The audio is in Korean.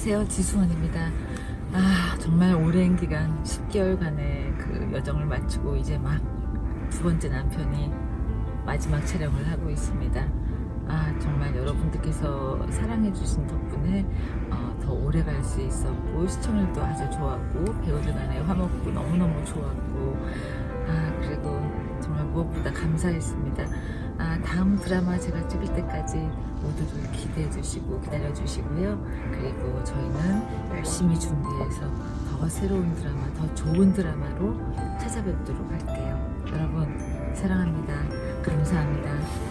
안녕하세요. 지수원입니다. 아 정말 오랜 기간 10개월간의 그 여정을 마치고 이제 막 두 번째 남편이 마지막 촬영을 하고 있습니다. 아 정말 여러분들께서 사랑해 주신 덕분에 어, 더 오래 갈 수 있었고 시청률도 아주 좋았고 배우들 간의 화목도 너무너무 좋았고 아 그리고 정말 무엇보다 감사했습니다. 아 다음 드라마 제가 찍을 때까지 모두들 기대해 주시고 기다려 주시고요. 그리고 저희는 열심히 준비해서 더 새로운 드라마 더 좋은 드라마로 찾아뵙도록 할게요. 여러분 사랑합니다. 감사합니다